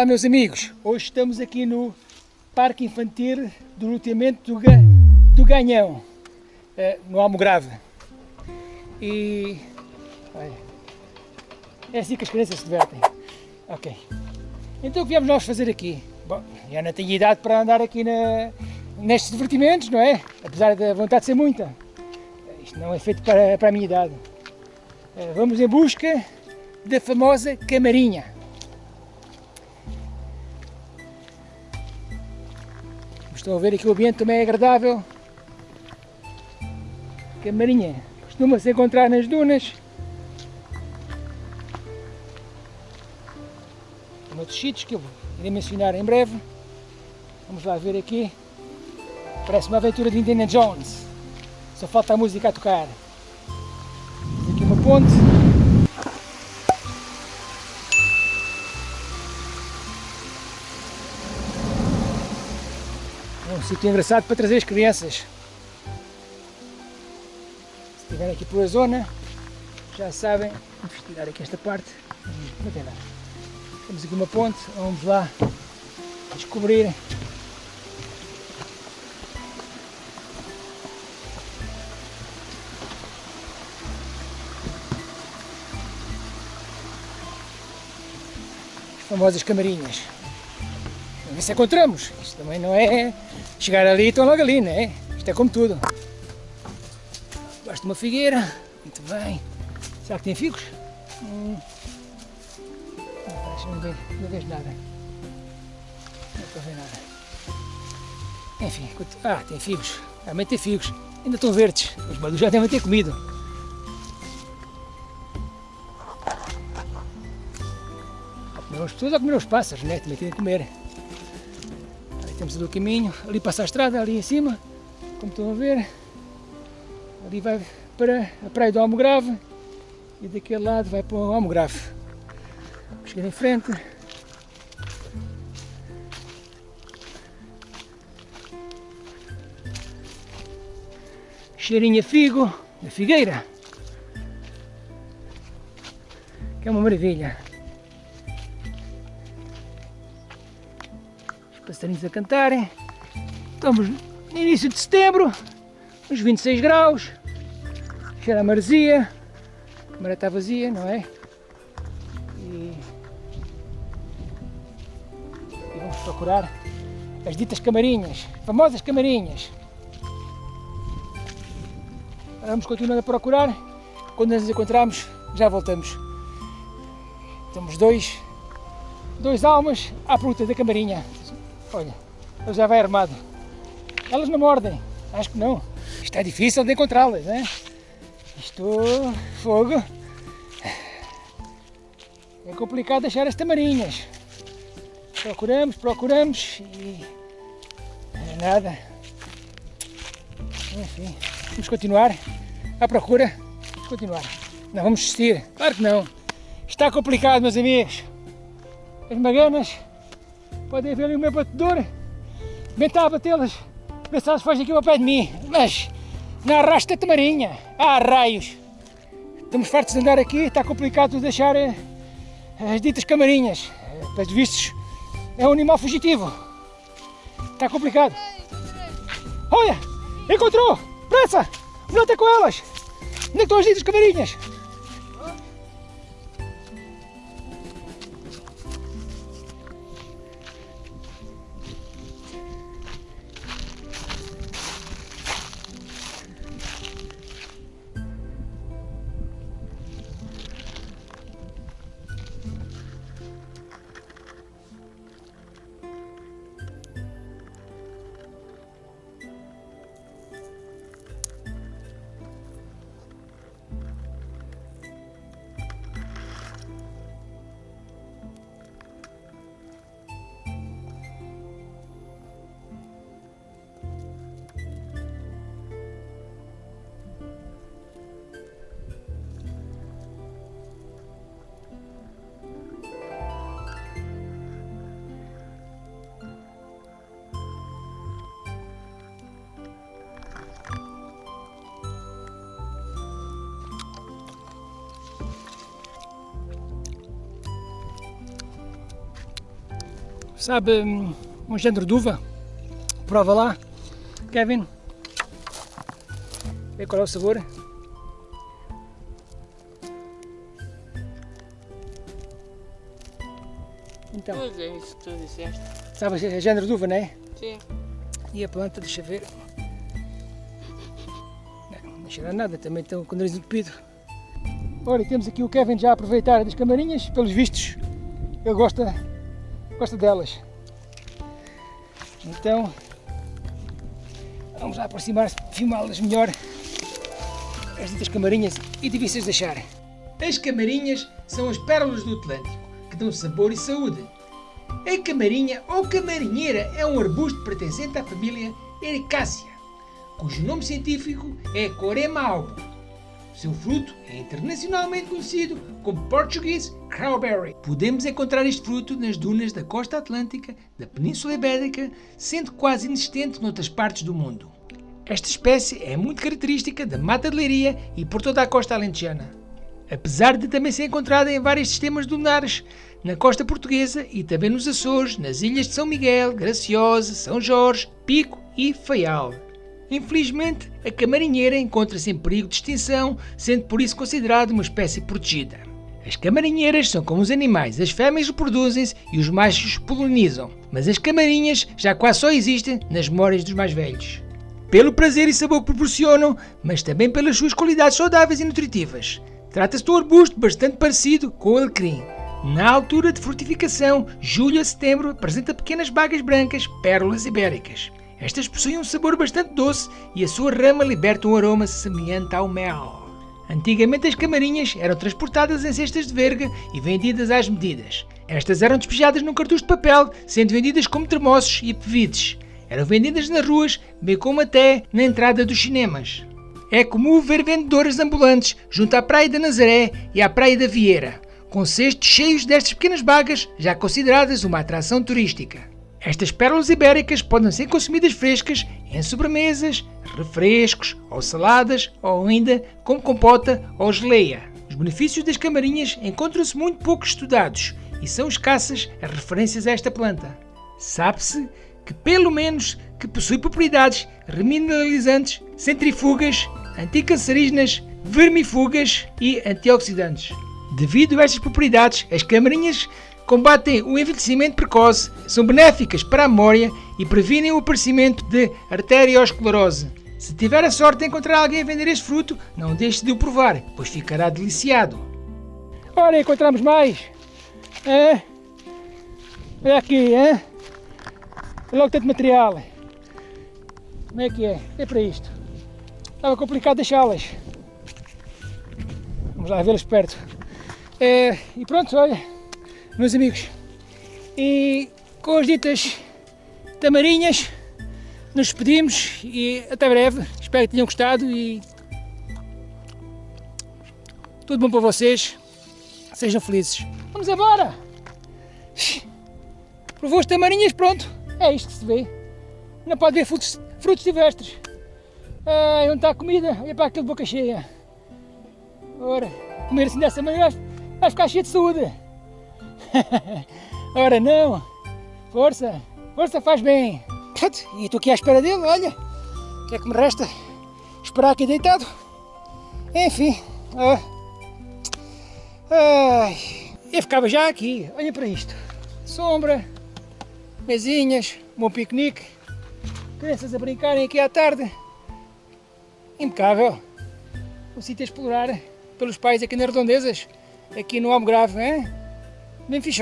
Olá meus amigos, hoje estamos aqui no Parque Infantil do Luteamento do, Ga... do Ganhão, eh, no Almograve. E é assim que as crianças se divertem. Ok. Então o que viemos nós fazer aqui? Bom, já não tenho idade para andar aqui na, nestes divertimentos, não é? Apesar da vontade de ser muita. Isto não é feito para, para a minha idade. Eh, vamos em busca da famosa camarinha. Estão a ver aqui o ambiente também é agradável. Camarinha costuma-se encontrar nas dunas. Noutros sítios que eu irei mencionar em breve. Vamos lá ver aqui. Parece uma aventura de Indiana Jones. Só falta a música a tocar. Aqui uma ponte. Um sítio engraçado para trazer as crianças. Se estiverem aqui pela zona, já sabem, vamos tirar aqui esta parte, não tem nada. Temos aqui uma ponte, vamos lá descobrir as famosas camarinhas. Vamos ver se encontramos. Isto também não é chegar ali estão logo ali, né? Isto é como tudo. Basta uma figueira. Muito bem. Será que tem figos? Hum. Não, não, vejo, não vejo nada. Não estou a ver nada. Enfim, ah, tem figos. Realmente tem figos. Ainda estão verdes. Os maduros já devem ter comido. Comer as pessoas a comer os pássaros, né? Também têm de comer. Temos o caminho, ali passa a estrada, ali em cima, como estão a ver. Ali vai para a praia do Almograve e daquele lado vai para o Almograve. Chegar em frente. Cheirinho a figo, da figueira. Que é uma maravilha. Passarinhos a cantarem. Estamos no início de setembro, uns 26 graus, cheira a maresia, a maré está vazia, não é? E, e vamos procurar as ditas camarinhas, famosas camarinhas. Vamos continuando a procurar, quando as encontrarmos já voltamos. Temos dois, dois almas à fruta da camarinha. Olha, ele já vai armado. Elas não mordem, acho que não. Isto é difícil de encontrá-las, né? Isto, fogo. É complicado achar as tamarinhas. Procuramos, procuramos e nada. Enfim, vamos continuar à procura. Vamos continuar. Não vamos desistir, claro que não. Está complicado, meus amigos. As maganas Podem ver ali o meu batedor. Bem a batê-las. Ver se elas fogem aqui ao pé de mim. Mas não arrasta tamarinha. Ah, raios. Estamos fartos de andar aqui. Está complicado de deixar eh, as ditas camarinhas. Pelos vistos, é um animal fugitivo. Está complicado. Olha! Encontrou! Pressa! Tem com elas! Onde é estão as ditas camarinhas? Sabe hum, um género de uva. Prova lá, Kevin. Vê qual é o sabor. Então, Pois é isso que tu disseste. sabe, é género de uva, não é? Sim. E a planta, deixa ver. Não, não cheira nada, também estão com o nariz entupido. Olha, temos aqui o Kevin já a aproveitar das camarinhas, pelos vistos, ele gosta, gosta delas. Então, vamos lá aproximar-se, filmá-las melhor. As ditas camarinhas e difíceis de achar. As camarinhas são as pérolas do Atlântico, que dão sabor e saúde. A camarinha ou camarinheira é um arbusto pertencente à família Ericácea, cujo nome científico é Corema albo. Seu fruto é internacionalmente conhecido como Portuguese Crowberry. Podemos encontrar este fruto nas dunas da costa atlântica da Península Ibérica, sendo quase inexistente noutras partes do mundo. Esta espécie é muito característica da Mata de Leiria e por toda a costa alentejana apesar de também ser encontrada em vários sistemas lunares na costa portuguesa e também nos Açores, nas ilhas de São Miguel, Graciosa, São Jorge, Pico e Faial. Infelizmente, a camarinheira encontra-se em perigo de extinção, sendo por isso considerada uma espécie protegida. As camarinheiras são como os animais, as fêmeas reproduzem-se e os machos polinizam, mas as camarinhas já quase só existem nas memórias dos mais velhos. Pelo prazer e sabor que proporcionam, mas também pelas suas qualidades saudáveis e nutritivas. Trata-se de um arbusto bastante parecido com o alecrim. Na altura de frutificação, julho a setembro, apresenta pequenas bagas brancas, pérolas ibéricas. Estas possuem um sabor bastante doce e a sua rama liberta um aroma semelhante ao mel. Antigamente as camarinhas eram transportadas em cestas de verga e vendidas às medidas. Estas eram despejadas num cartucho de papel, sendo vendidas como termossos e pevides. Eram vendidas nas ruas, bem como até na entrada dos cinemas. É comum ver vendedores ambulantes junto à Praia da Nazaré e à Praia da Vieira, com cestos cheios destas pequenas bagas, já consideradas uma atração turística. Estas pérolas ibéricas podem ser consumidas frescas em sobremesas, refrescos ou saladas ou ainda como compota ou geleia. Os benefícios das camarinhas encontram-se muito pouco estudados e são escassas as referências a esta planta. Sabe-se que pelo menos que possui propriedades remineralizantes, centrifugas, anticancerígenas, vermifugas e antioxidantes. Devido a estas propriedades, as camarinhas combatem o envelhecimento precoce, são benéficas para a memória e previnem o aparecimento de arteriosclerose. Se tiver a sorte de encontrar alguém a vender este fruto, não deixe de o provar, pois ficará deliciado. Ora, encontramos mais. É. Olha aqui, é. Olha logo tanto material. Como é que é? É para isto. Estava complicado deixá-las. Vamos lá vê-las perto. É, e pronto, olha, meus amigos. E com as ditas tamarinhas, nos despedimos e até breve. Espero que tenham gostado e tudo bom para vocês. Sejam felizes. Vamos embora! Provou as tamarinhas, pronto. É isto que se vê. Não pode ver frutos, frutos silvestres. Ai, onde está a comida? Olha para aquele boca cheia. Ora, comer assim dessa maneira vai ficar cheio de saúde. Ora não. Força, força faz bem. E estou aqui à espera dele, olha. O que é que me resta? Esperar aqui deitado. Enfim. Ai. Eu ficava já aqui, olha para isto. Sombra, mesinhas, um bom piquenique. Crianças a brincarem aqui à tarde. Impecável. O sítio a explorar pelos pais aqui nas redondezas, aqui no Almograve, hein? Bem fixe.